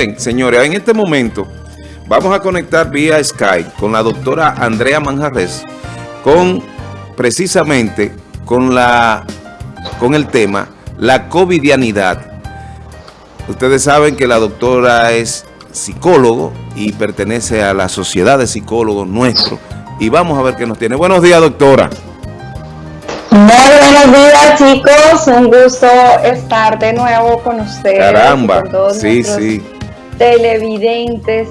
Bien, señores, en este momento vamos a conectar vía Skype con la doctora Andrea Manjarres con precisamente con la con el tema la covidianidad. Ustedes saben que la doctora es psicólogo y pertenece a la sociedad de psicólogos nuestro y vamos a ver qué nos tiene. Buenos días, doctora. Muy buenos días chicos, un gusto estar de nuevo con ustedes. Caramba, sí, sí televidentes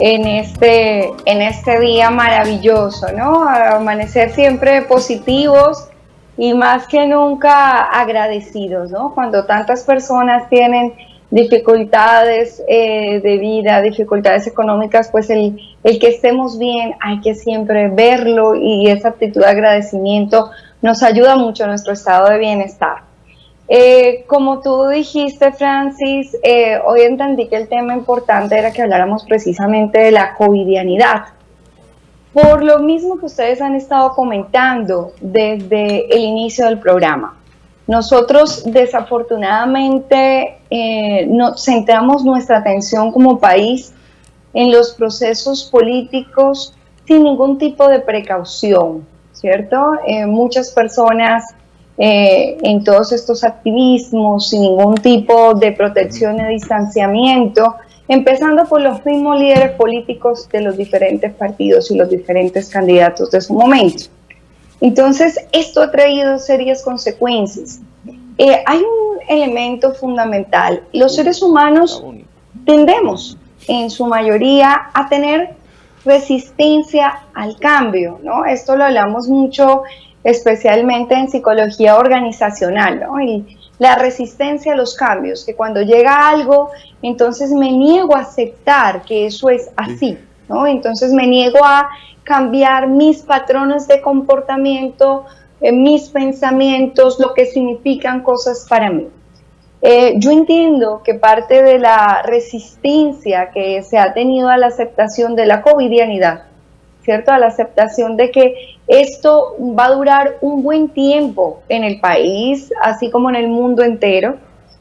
en este, en este día maravilloso, ¿no? Amanecer siempre positivos y más que nunca agradecidos, ¿no? Cuando tantas personas tienen dificultades eh, de vida, dificultades económicas, pues el, el que estemos bien hay que siempre verlo y esa actitud de agradecimiento nos ayuda mucho a nuestro estado de bienestar. Eh, como tú dijiste, Francis, eh, hoy entendí que el tema importante era que habláramos precisamente de la covidianidad. Por lo mismo que ustedes han estado comentando desde el inicio del programa. Nosotros desafortunadamente eh, no, centramos nuestra atención como país en los procesos políticos sin ningún tipo de precaución, ¿cierto? muchas personas eh, en todos estos activismos sin ningún tipo de protección y distanciamiento, empezando por los mismos líderes políticos de los diferentes partidos y los diferentes candidatos de su momento. Entonces, esto ha traído serias consecuencias. Eh, hay un elemento fundamental. Los seres humanos tendemos, en su mayoría, a tener resistencia al cambio, ¿no? Esto lo hablamos mucho especialmente en psicología organizacional, ¿no? Y la resistencia a los cambios, que cuando llega algo, entonces me niego a aceptar que eso es así, ¿no? Entonces me niego a cambiar mis patrones de comportamiento, eh, mis pensamientos, lo que significan cosas para mí. Eh, yo entiendo que parte de la resistencia que se ha tenido a la aceptación de la covidianidad ¿cierto? A la aceptación de que esto va a durar un buen tiempo en el país, así como en el mundo entero.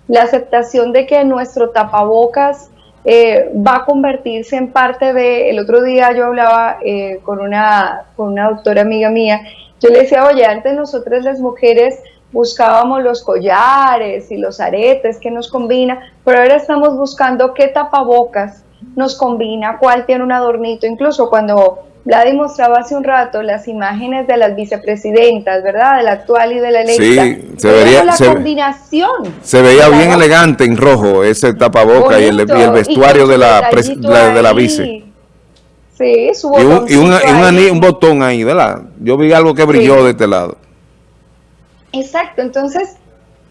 La aceptación de que nuestro tapabocas eh, va a convertirse en parte de... El otro día yo hablaba eh, con, una, con una doctora amiga mía, yo le decía, oye, antes nosotras las mujeres buscábamos los collares y los aretes que nos combina, pero ahora estamos buscando qué tapabocas nos combina, cuál tiene un adornito, incluso cuando la demostraba hace un rato las imágenes de las vicepresidentas, ¿verdad? De la actual y de la electa. Sí, se veía la combinación. Se veía bien elegante en rojo ese tapaboca y el, vestuario de la, de la vice. Sí, su y, un, y, una, un, botón ahí, ¿verdad? Yo vi algo que brilló de este lado. Exacto, entonces,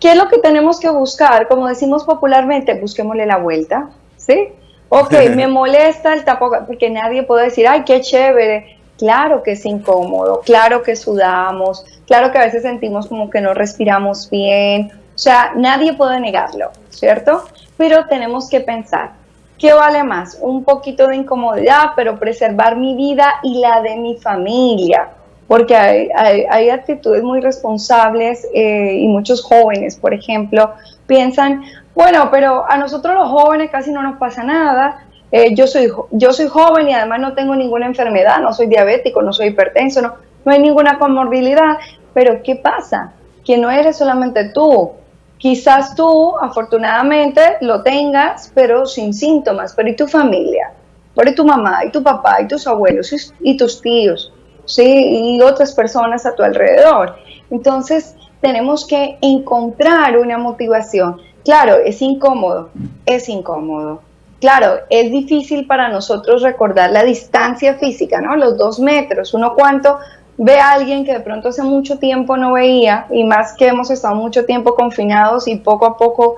¿qué es lo que tenemos que buscar? Como decimos popularmente, busquémosle la vuelta, ¿sí? Ok, me molesta el tapabocas, porque nadie puede decir, ay, qué chévere. Claro que es incómodo, claro que sudamos, claro que a veces sentimos como que no respiramos bien. O sea, nadie puede negarlo, ¿cierto? Pero tenemos que pensar, ¿qué vale más? Un poquito de incomodidad, pero preservar mi vida y la de mi familia. Porque hay, actitudes muy responsables eh, y muchos jóvenes, por ejemplo, piensan, bueno, pero a nosotros los jóvenes casi no nos pasa nada. Eh, yo, soy, yo soy joven y además no tengo ninguna enfermedad, no soy diabético, no soy hipertenso, no, no hay ninguna comorbilidad. Pero ¿qué pasa? Que no eres solamente tú. Quizás tú, afortunadamente, lo tengas, pero sin síntomas. Pero ¿y tu familia? ¿Por tu mamá, y tu papá, y tus abuelos, y, y tus tíos? ¿sí? Y otras personas a tu alrededor. Entonces, tenemos que encontrar una motivación. Claro, es incómodo, es incómodo. Claro, es difícil para nosotros recordar la distancia física, ¿no? Los dos metros, uno cuánto ve a alguien que de pronto hace mucho tiempo no veía y más que hemos estado mucho tiempo confinados y poco a poco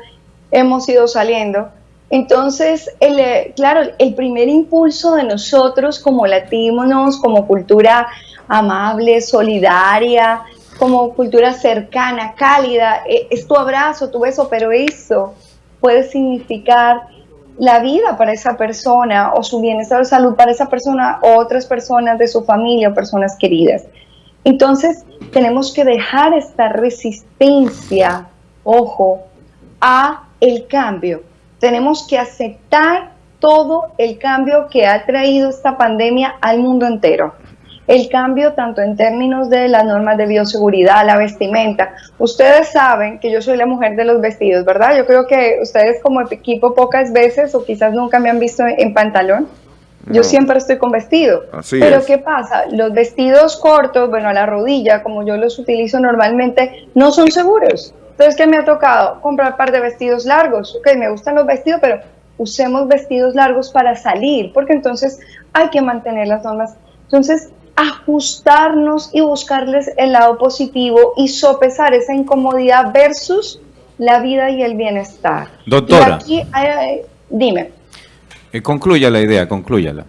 hemos ido saliendo. Entonces, eh, claro, el primer impulso de nosotros como latinos, como cultura amable, solidaria, como cultura cercana, cálida, e, es tu abrazo, tu beso, pero eso puede significar la vida para esa persona o su bienestar de salud para esa persona o otras personas de su familia o personas queridas. Entonces, tenemos que dejar esta resistencia, ojo, a el cambio. tenemos que aceptar todo el cambio que ha traído esta pandemia al mundo entero. El cambio tanto en términos de las normas de bioseguridad, la vestimenta. Ustedes saben que yo soy la mujer de los vestidos, ¿verdad? Yo creo que ustedes como equipo pocas veces o quizás nunca me han visto en pantalón. Yo siempre estoy con vestido. Pero ¿qué pasa? Los vestidos cortos, bueno, a la rodilla, como yo los utilizo normalmente, no son seguros. Entonces, ¿qué me ha tocado? Comprar un par de vestidos largos. Ok, me gustan los vestidos, pero usemos vestidos largos para salir, porque entonces hay que mantener las normas. Entonces, ajustarnos y buscarles el lado positivo y sopesar esa incomodidad versus la vida y el bienestar. Doctora. aquí, dime. Eh, concluya la idea, conclúyala.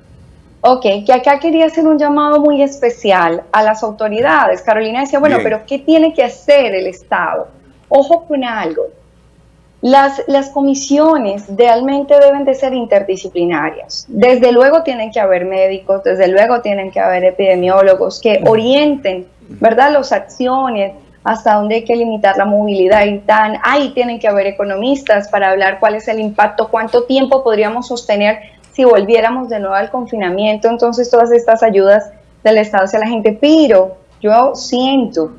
Ok, que acá quería hacer un llamado muy especial a las autoridades. Carolina decía, bueno, pero ¿qué tiene que hacer el Estado? Ojo con algo. Las, las comisiones realmente deben de ser interdisciplinarias. Desde luego tienen que haber médicos, desde luego tienen que haber epidemiólogos que orienten, ¿verdad?, las acciones, hasta dónde hay que limitar la movilidad y tan, ahí tienen que haber economistas para hablar cuál es el impacto, cuánto tiempo podríamos sostener si volviéramos de nuevo al confinamiento, entonces todas estas ayudas del Estado hacia la gente, pero yo siento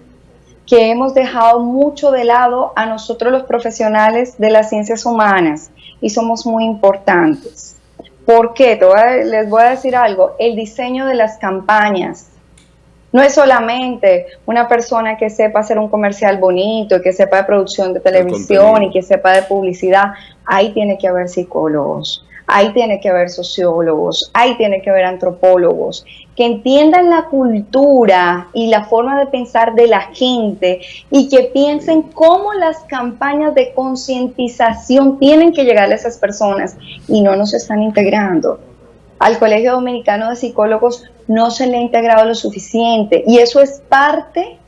que hemos dejado mucho de lado a nosotros los profesionales de las ciencias humanas y somos muy importantes. ¿Por qué? les voy a decir algo, el diseño de las campañas no es solamente una persona que sepa hacer un comercial bonito, que sepa de producción de televisión y que sepa de publicidad, ahí tiene que haber psicólogos ahí tiene que haber sociólogos, ahí tiene que haber antropólogos, que entiendan la cultura y la forma de pensar de la gente y que piensen cómo las campañas de concientización tienen que llegar a esas personas y no nos están integrando. Al Colegio Dominicano de Psicólogos no se le ha integrado lo suficiente y eso es parte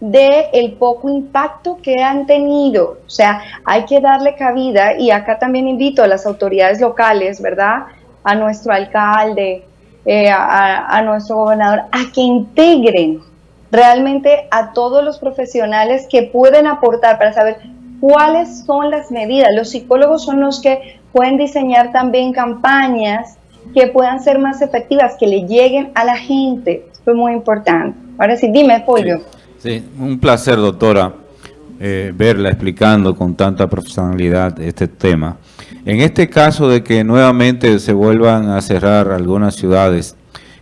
de el poco impacto que han tenido. O sea, hay que darle cabida y acá también invito a las autoridades locales, ¿verdad? A nuestro alcalde, eh, a, a, nuestro gobernador, a que integren realmente a todos los profesionales que pueden aportar para saber cuáles son las medidas. Los psicólogos son los que pueden diseñar también campañas que puedan ser más efectivas, que le lleguen a la gente. Esto es muy importante. Ahora sí, dime, Pollo. Sí, un placer, doctora, eh, verla explicando con tanta profesionalidad este tema. En este caso de que nuevamente se vuelvan a cerrar algunas ciudades,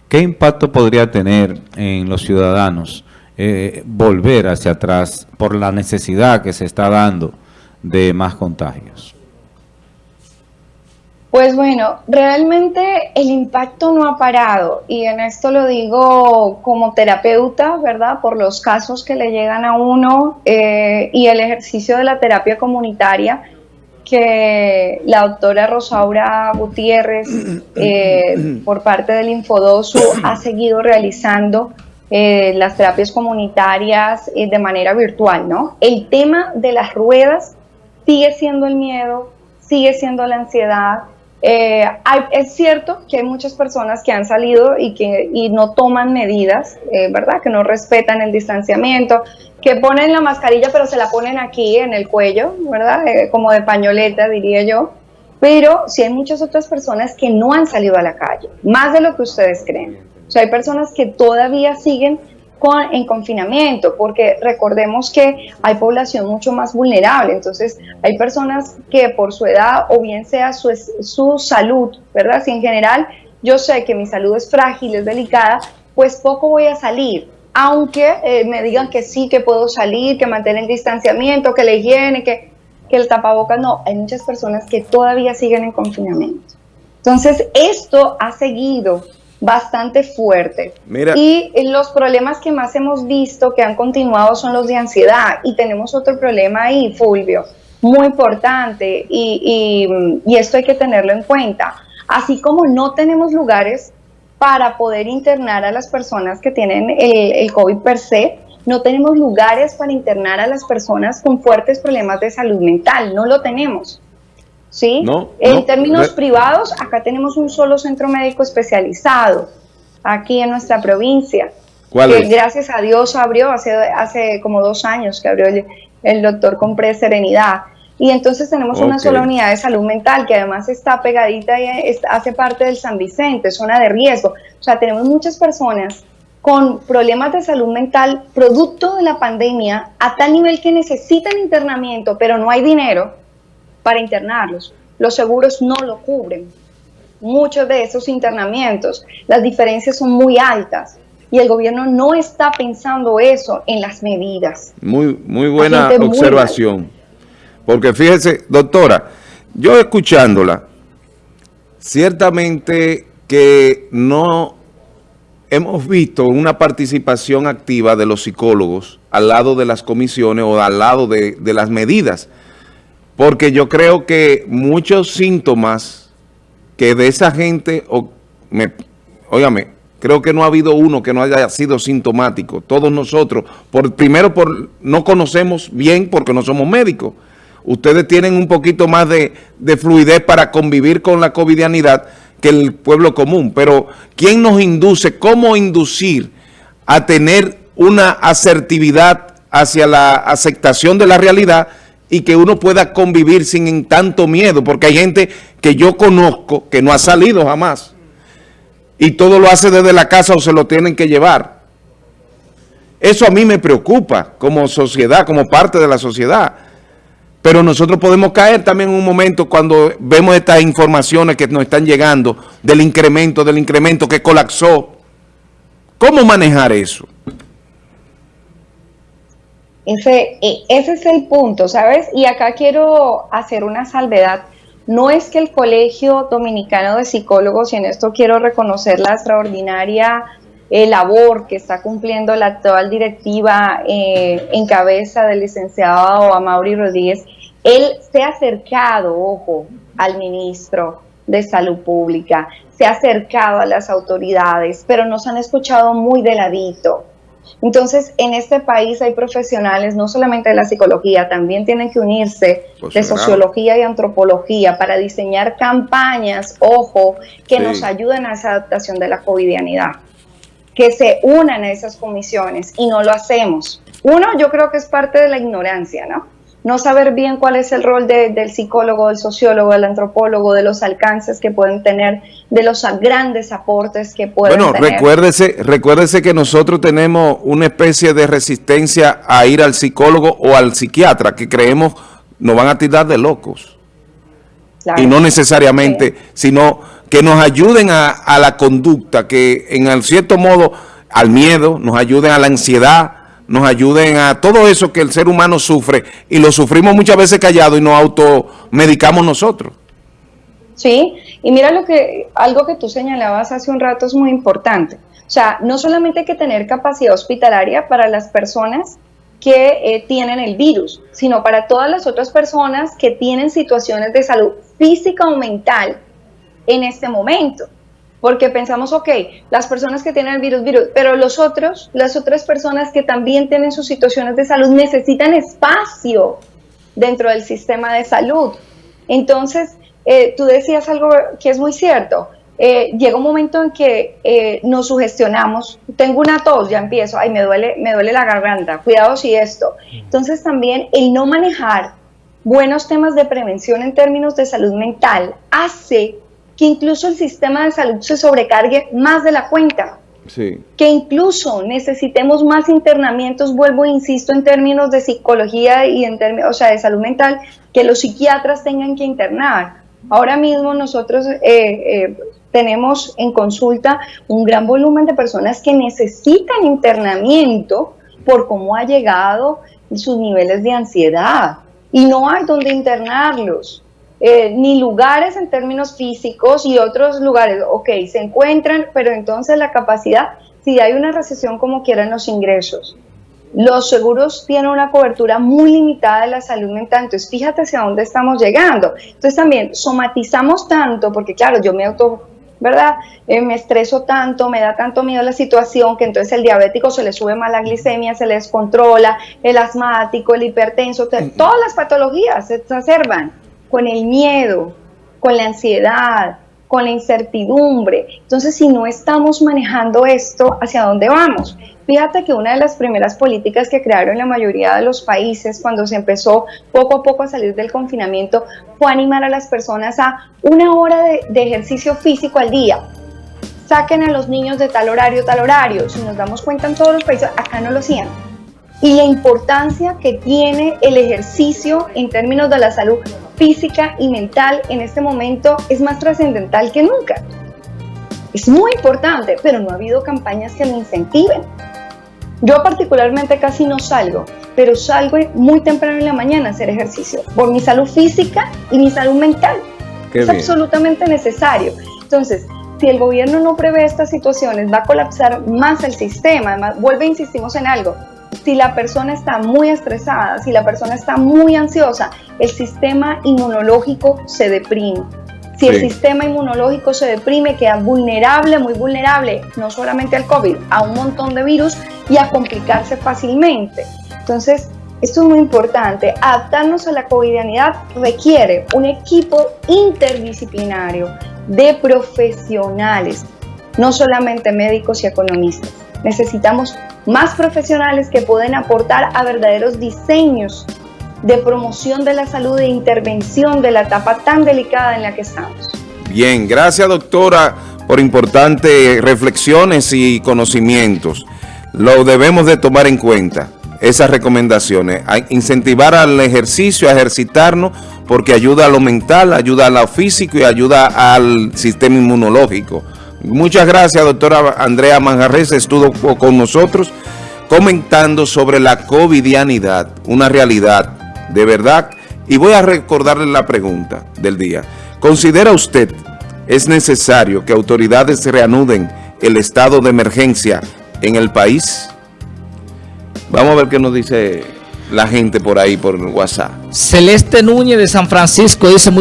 ¿qué impacto podría tener en los ciudadanos eh, volver hacia atrás por la necesidad que se está dando de más contagios? Pues bueno, realmente el impacto no ha parado y en esto lo digo como terapeuta, ¿verdad? Por los casos que le llegan a uno eh, y el ejercicio de la terapia comunitaria que la doctora Rosaura Gutiérrez eh, por parte del Infodosu ha seguido realizando eh, las terapias comunitarias de manera virtual, ¿no? El tema de las ruedas sigue siendo el miedo, sigue siendo la ansiedad, eh, es cierto que hay muchas personas que han salido y que no toman medidas, eh, ¿verdad? Que no respetan el distanciamiento, que ponen la mascarilla pero se la ponen aquí en el cuello, ¿verdad? Eh, como de pañoleta, diría yo. Pero sí hay muchas otras personas que no han salido a la calle, más de lo que ustedes creen. O sea, hay personas que todavía siguen en confinamiento, porque recordemos que hay población mucho más vulnerable, entonces hay personas que por su edad o bien sea su, su salud, ¿verdad? Si en general yo sé que mi salud es frágil, es delicada, pues poco voy a salir, aunque eh, me digan que sí, que puedo salir, que mantener el distanciamiento, que la higiene, que, que el tapabocas, no, hay muchas personas que todavía siguen en confinamiento. Entonces, esto ha seguido bastante fuerte. Y los problemas que más hemos visto que han continuado son los de ansiedad. Y tenemos otro problema ahí, Fulvio, muy importante, y, esto hay que tenerlo en cuenta. Así como no tenemos lugares para poder internar a las personas que tienen el, el COVID per se, no tenemos lugares para internar a las personas con fuertes problemas de salud mental, no lo tenemos. ¿Sí? en términos privados, acá tenemos un solo centro médico especializado, aquí en nuestra provincia. ¿Cuál que gracias a Dios abrió hace, hace como dos años que abrió el, doctor Compré Serenidad. Y entonces tenemos una sola unidad de salud mental que además está pegadita y hace parte del San Vicente, zona de riesgo. O sea, tenemos muchas personas con problemas de salud mental producto de la pandemia a tal nivel que necesitan internamiento, pero no hay dinero para internarlos. Los seguros no lo cubren. Muchos de esos internamientos, las diferencias son muy altas y el gobierno no está pensando eso en las medidas. Muy, muy buena observación. Porque fíjese, doctora, yo escuchándola, ciertamente que no hemos visto una participación activa de los psicólogos al lado de las comisiones o al lado de, las medidas, porque yo creo que muchos síntomas que de esa gente, o creo que no ha habido uno que no haya sido sintomático. Todos nosotros, por, primero por no conocemos bien porque no somos médicos. Ustedes tienen un poquito más de, de fluidez para convivir con la covidianidad, que el pueblo común. Pero ¿quién nos induce? ¿Cómo inducir a tener una asertividad hacia la aceptación de la realidad y que uno pueda convivir sin tanto miedo? Porque hay gente que yo conozco que no ha salido jamás y todo lo hace desde la casa o se lo tienen que llevar. Eso a mí me preocupa como sociedad, como parte de la sociedad. Pero nosotros podemos caer también en un momento cuando vemos estas informaciones que nos están llegando del incremento, del incremento que colapsó. ¿Cómo manejar eso? Ese, e, ese es el punto, ¿sabes? Y acá quiero hacer una salvedad. No es que el Colegio Dominicano de Psicólogos, y en esto quiero reconocer la extraordinaria eh, labor que está cumpliendo la actual directiva eh, en cabeza del licenciado Amaury Rodríguez, él se ha acercado, ojo, al ministro de Salud Pública, se ha acercado a las autoridades, pero nos han escuchado muy de ladito. Entonces, en este país hay profesionales, no solamente de la psicología, también tienen que unirse pues de sociología y antropología para diseñar campañas, ojo, que nos ayuden a esa adaptación de la covidianidad. Que se unan a esas comisiones y no lo hacemos. Uno, yo creo que es parte de la ignorancia, ¿no? No saber bien cuál es el rol del psicólogo, del sociólogo, del antropólogo, de los alcances que pueden tener, de los grandes aportes que pueden tener. Bueno, recuérdese, recuérdese que nosotros tenemos una especie de resistencia a ir al psicólogo o al psiquiatra, que creemos nos van a tirar de locos. y no necesariamente, sino que nos ayuden a, a la conducta, que en cierto modo al miedo, nos ayuden a la ansiedad, nos ayuden a todo eso que el ser humano sufre y lo sufrimos muchas veces callado y nos automedicamos nosotros. Sí, y mira lo que algo que tú señalabas hace un rato es muy importante. O sea, no solamente hay que tener capacidad hospitalaria para las personas que eh, tienen el virus, sino para todas las otras personas que tienen situaciones de salud física o mental en este momento porque pensamos, ok, las personas que tienen el virus, virus, pero los otros, las otras personas que también tienen sus situaciones de salud necesitan espacio dentro del sistema de salud. Entonces, eh, tú decías algo que es muy cierto. Eh, llega un momento en que eh, nos sugestionamos, tengo una tos, ya empiezo, ay, me duele, me duele la garganta, cuidado si esto. Entonces también el no manejar buenos temas de prevención en términos de salud mental hace que incluso el sistema de salud se sobrecargue más de la cuenta. Que incluso necesitemos más internamientos, vuelvo e insisto, en términos de psicología y en términos, o sea, de salud mental, que los psiquiatras tengan que internar. Ahora mismo nosotros eh, eh, tenemos en consulta un gran volumen de personas que necesitan internamiento por cómo ha llegado sus niveles de ansiedad y no hay donde internarlos. Eh, ni lugares en términos físicos y otros lugares, ok, se encuentran, pero entonces la capacidad, si hay una recesión como quieran los ingresos, los seguros tienen una cobertura muy limitada de la salud mental, entonces fíjate hacia dónde estamos llegando. Entonces también somatizamos tanto, porque claro, yo me auto, ¿verdad? Eh, me estreso tanto, me da tanto miedo la situación, que entonces el diabético se le sube más la glicemia, se le descontrola, el asmático, el hipertenso, todas las patologías se exacerban con el miedo, con la ansiedad, con la incertidumbre. Entonces, si no estamos manejando esto, ¿hacia dónde vamos? Fíjate que una de las primeras políticas que crearon la mayoría de los países cuando se empezó poco a poco a salir del confinamiento fue animar a las personas a una hora de, de ejercicio físico al día. Saquen a los niños de tal horario, tal horario. Si nos damos cuenta en todos los países, acá no lo hacían. Y la importancia que tiene el ejercicio en términos de la salud física y mental en este momento es más trascendental que nunca. Es muy importante, pero no ha habido campañas que lo incentiven. Yo particularmente casi no salgo, pero salgo muy temprano en la mañana a hacer ejercicio por mi salud física y mi salud mental. Qué es bien. absolutamente necesario. Entonces, si el gobierno no prevé estas situaciones, va a colapsar más el sistema. Además, vuelve, insistimos en algo. Si la persona está muy estresada, si la persona está muy ansiosa, el sistema inmunológico se deprime. Si el sistema inmunológico se deprime, queda vulnerable, muy vulnerable, no solamente al COVID, a un montón de virus y a complicarse fácilmente. Entonces, esto es muy importante. Adaptarnos a la covidianidad requiere un equipo interdisciplinario de profesionales, no solamente médicos y economistas. Necesitamos más profesionales que pueden aportar a verdaderos diseños de promoción de la salud e intervención de la etapa tan delicada en la que estamos. Bien, gracias doctora por importantes reflexiones y conocimientos. Lo debemos de tomar en cuenta, esas recomendaciones. Incentivar al ejercicio, a ejercitarnos, porque ayuda a lo mental, ayuda a lo físico y ayuda al sistema inmunológico. Muchas gracias, doctora Andrea Manjarres, estuvo con nosotros comentando sobre la covidianidad, una realidad de verdad. Y voy a recordarle la pregunta del día. ¿Considera usted es necesario que autoridades reanuden el estado de emergencia en el país? Vamos a ver qué nos dice la gente por ahí, por WhatsApp. Celeste Núñez de San Francisco dice...